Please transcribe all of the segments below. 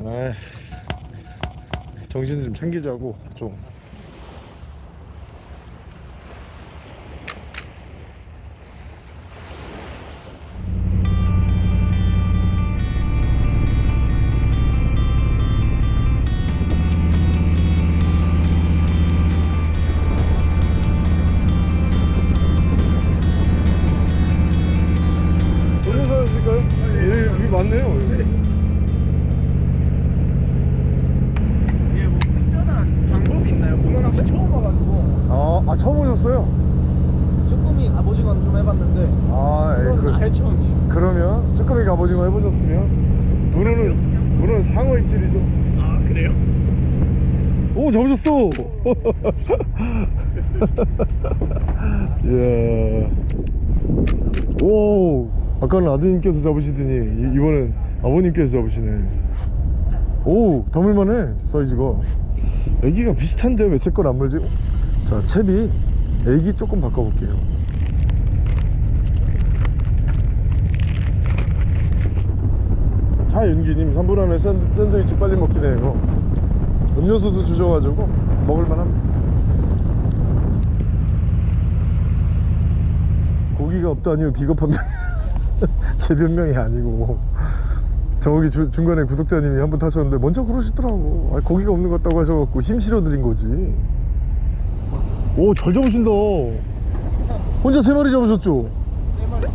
아 정신 좀 챙기자고 좀 처음 오셨어요? 쭈꾸미 갑오징어는 좀 해봤는데 아, 예, 그, 아예 처음이에요 그러면 쭈꾸미 갑오징어 해보셨으면 문어는 문어는 상어 입질이죠. 아 그래요? 오 잡으셨어. 이야. 오 아까는 아드님께서 잡으시더니 이- 이번엔 아버님께서 잡으시네. 오 담을만해 사이즈가. 애기가 비슷한데 왜제걸안 물지? 자 채비 에기 조금 바꿔볼게요. 차윤기님 3분 안에 샌드, 샌드위치 빨리 먹긴 해요. 음료수도 주셔가지고 먹을만합니다. 고기가 없다니요 비겁한 변명. 제 변명이 아니고 저기 주- 중간에 구독자님이 한분 타셨는데 먼저 그러시더라고. 아, 고기가 없는 것 같다고 하셔갖고 힘 실어드린 거지. 오잘 잡으신다. 혼자 세 마리 잡으셨죠? 네 마리?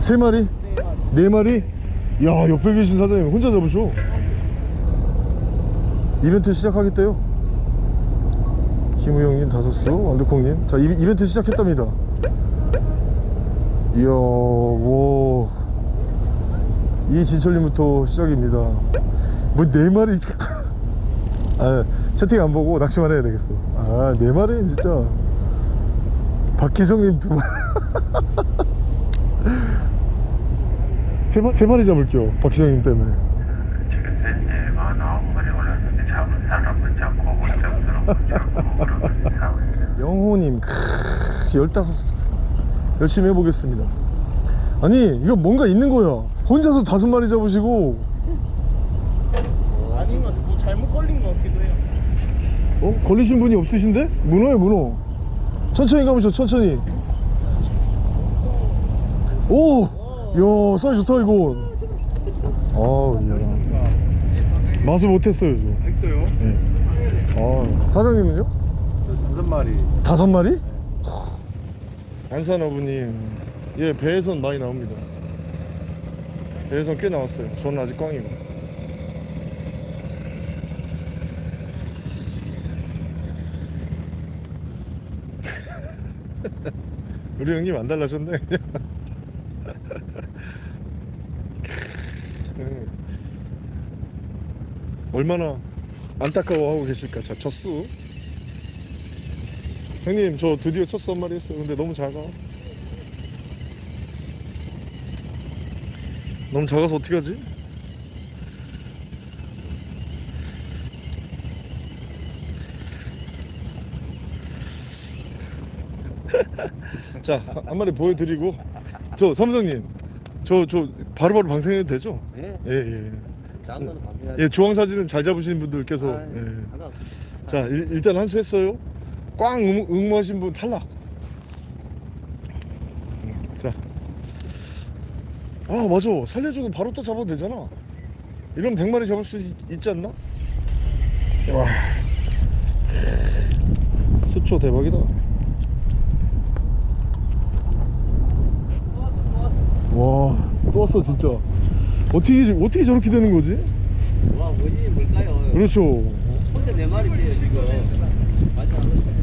세 마리? 네 마리 네 마리? 야 옆에 계신 사장님 혼자 잡으셔 이벤트 시작하겠대요 김우영님 다섯수 완두콩님 자 이, 이벤트 시작했답니다 이야 뭐 이진철님부터 시작입니다 뭐 네 마리 아 채팅 안 보고 낚시만 해야 되겠어 아네 마리는 진짜 박기성님 두 마리. 세, 마, 세 마리 잡을게요 박기성님 때문에. 지금 현재 49마리 올랐는데 잡은 사람은 잡고 못 잡은 사람은 못 잡고 그러고 하고 있어요. 영호님 크, 열다섯 수 열심히 해보겠습니다. 아니 이거 뭔가 있는 거야 혼자서 다섯 마리 잡으시고 아닌 것 같아 뭐 잘못 걸린 것 같기도 해요 어? 걸리신 분이 없으신데? 문어에 문어 천천히 가보셔 천천히 오! 야 사이즈 좋다 이건 아우 이야 맛을 못했어요 저 있어요? 네. 아, 사장님은요? 다섯 마리 다섯 마리? 안산 어부님 예 배에선 많이 나옵니다 배에선 꽤 나왔어요 저는 아직 꽝이고 우리 형님 안 달라졌네 음. 얼마나 안타까워하고 계실까 자 젖수 형님 저 드디어 첫 썸마리 했어요 근데 너무 작아 너무 작아서 어떻게 하지? 자 한 마리 보여드리고 저 사무장님 저 저 바로바로 방생해도 되죠? 네. 예예 거는 방해하지. 예, 주황 사진은 잘 잡으시는 분들께서 아, 예. 하나. 자 일, 일단 한 수 했어요 꽝 응, 응모하신 분 탈락 음, 자. 아 맞아 살려주고 바로 또 잡아도 되잖아 이러면 100마리 잡을 수 있, 있지 않나? 와 수초 대박이다 와또 왔어 진짜 어떻게 어떻게 저렇게 되는 거지? 와, 원인이 뭘까요? 그렇죠 혼자 네 마리째요, 지금. 맞지 않았어요?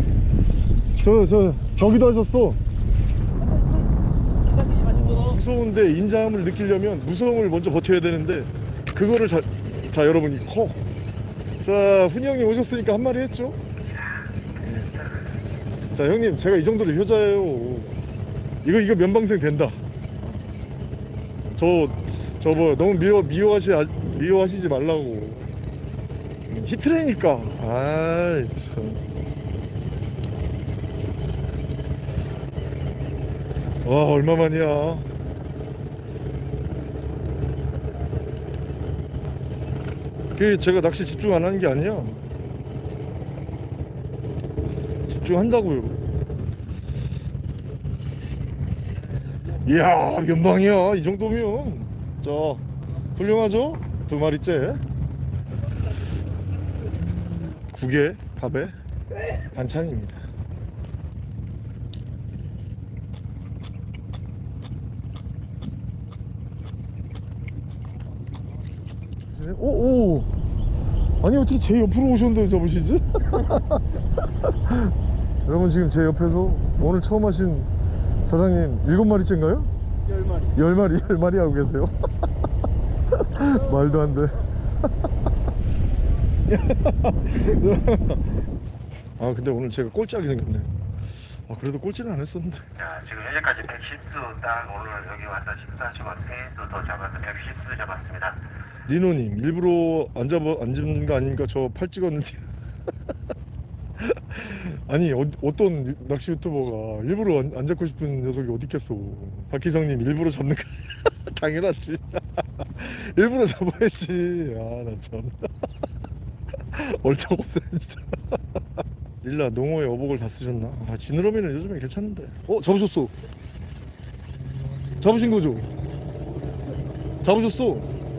저저 저기도 하셨어. 무서운데 인자함을 느끼려면 무서움을 먼저 버텨야 되는데 그거를 자, 자 여러분이 커. 자 훈이 형님 오셨으니까 한 마리 했죠? 자 형님 제가 이 정도로 효자예요. 이거 이거 면방생 된다. 저 저 뭐 너무 미워 미워하시 미워하시지 말라고. 히트라니까. 아이 참. 와 얼마만이야 그그 제가 낚시 집중 안 하는 게 아니야. 집중한다고요. 이야 면방이야 이 정도면 자 훌륭하죠? 두 마리째 국에 밥에 반찬입니다. 오, 오. 아니 어떻게 제 옆으로 오셨는데 잡으시지? 여러분 지금 제 옆에서 오늘 처음 하신 사장님 일곱 마리째인가요? 열 마리. 열 마리 열 마리 하고 계세요. 말도 안 돼. 아 근데 오늘 제가 꼴찌하게 생겼네. 아 그래도 꼴찌는 안 했었는데. 자, 지금 현재까지 110수 딱 오늘 여기 와서 식사하시고 3수 더 잡아서 110수 잡았습니다. 리노님 일부러 안 잡아 안 잡는 거 아닙니까? 저 팔 찍었는데. 아니 어, 어떤 낚시 유튜버가 일부러 안, 안 잡고 싶은 녀석이 어디 있겠어? 박희성님 일부러 잡는 거 당연하지. 일부러 잡아야지. 아나 참. 얼짱 없네 진짜. 릴라 농어에 어복을 다 쓰셨나? 아 지느러미는 요즘에 괜찮은데. 어 잡으셨어. 잡으신 거죠? 잡으셨어.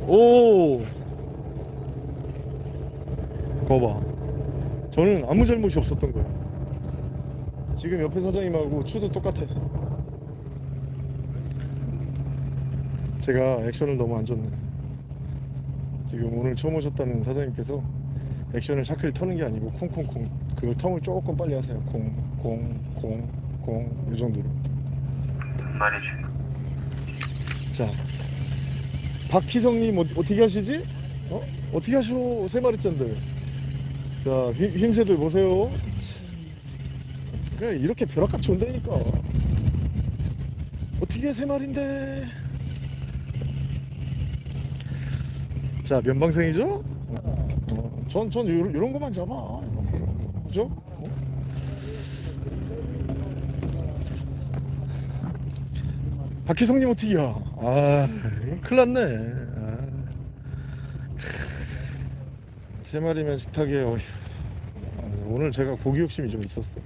오. 거봐. 저는 아무 잘못이 없었던 거야. 지금 옆에 사장님하고 추도 똑같아. 제가 액션을 너무 안 줬네. 지금 오늘 처음 오셨다는 사장님께서 액션을 샤클 터는 게 아니고 콩콩콩 그걸 텅을 조금 빨리 하세요. 콩콩콩콩 이 정도로. 주 자, 박희성님 어디, 어떻게 하시지? 어? 어떻게 하셔? 세 마리째인데. 자, 힘, 힘새들 보세요. 그래, 이렇게 벼락같이 온다니까. 어떻게 세 마리인데? 자, 면방생이죠? 어, 전, 전 요런, 요런 것만 잡아. 그죠? 어? 박희성님 어떻게야? 아, 큰일 났네. 아. 세 마리면 식탁에 어휴. 아, 오늘 제가 고기 욕심이 좀 있었어.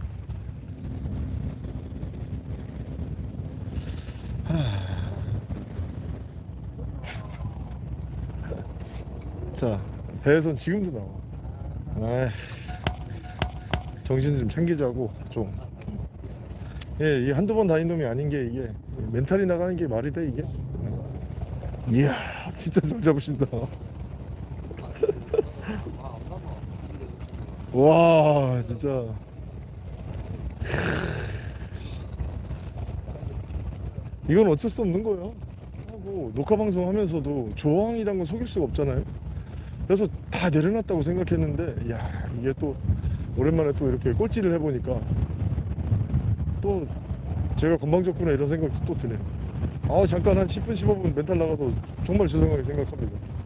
자, 배에선 지금도 나와. 아, 정신 좀 챙기자고 좀. 예, 이게 한두 번 다닌 놈이 아닌 게 이게 멘탈이 나가는 게 말이 돼 이게. 이야, 진짜 잘 잡으신다. 와, 진짜. 이건 어쩔 수 없는 거예요. 하고 녹화 방송 하면서도 조항이란 건 속일 수가 없잖아요. 그래서 다 내려놨다고 생각했는데, 야 이게 또 오랜만에 또 이렇게 꼴찌를 해보니까 또 제가 건방졌구나 이런 생각이 또 드네요. 아 잠깐 한 10분 15분 멘탈 나가서 정말 죄송하게 생각합니다.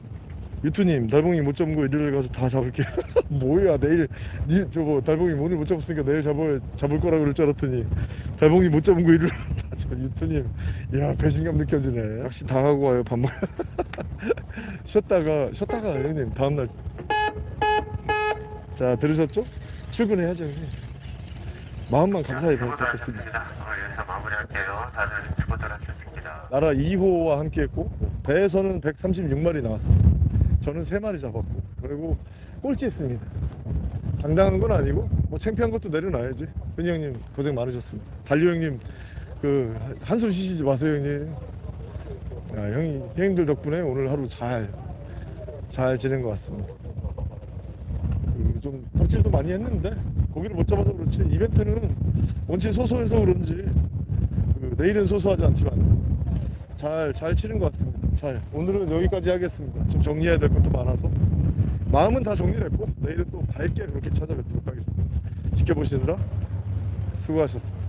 유투님 달봉이 못 잡은 거 일요일 가서 다 잡을게요. 뭐야 내일 니 저거 달봉이 오늘 못 잡았으니까 내일 잡아 잡을 거라 그럴 줄 알았더니 달봉이 못 잡은 거 일요일 다 잡. 유투님 야 배신감 느껴지네. 역시 다 하고 와요 밥 먹. 쉬었다가 쉬었다가 형님 다음 날. 자 들으셨죠? 출근해야죠 형님. 마음만 감사히 받겠습니다. 오늘 여기서 마무리할게요. 다들 수고들 하셨습니다. 나라 2호와 함께했고 배에서는 136마리 나왔습니다. 저는 3마리 잡았고 그리고 꼴찌 했습니다. 당당한 건 아니고 뭐 창피한 것도 내려놔야지. 흔히 형님 고생 많으셨습니다. 달리 형님 그 한숨 쉬시지 마세요 형님. 아, 형이 형님들 덕분에 오늘 하루 잘 잘 지낸 것 같습니다. 그 좀 섭질도 많이 했는데 고기를 못 잡아서 그렇지 이벤트는 원체 소소해서 그런지 그 내일은 소소하지 않지만 잘, 잘 치는 것 같습니다. 잘. 오늘은 여기까지 하겠습니다. 좀 정리해야 될 것도 많아서. 마음은 다 정리됐고, 내일은 또 밝게 그렇게 찾아뵙도록 하겠습니다. 지켜보시느라 수고하셨습니다.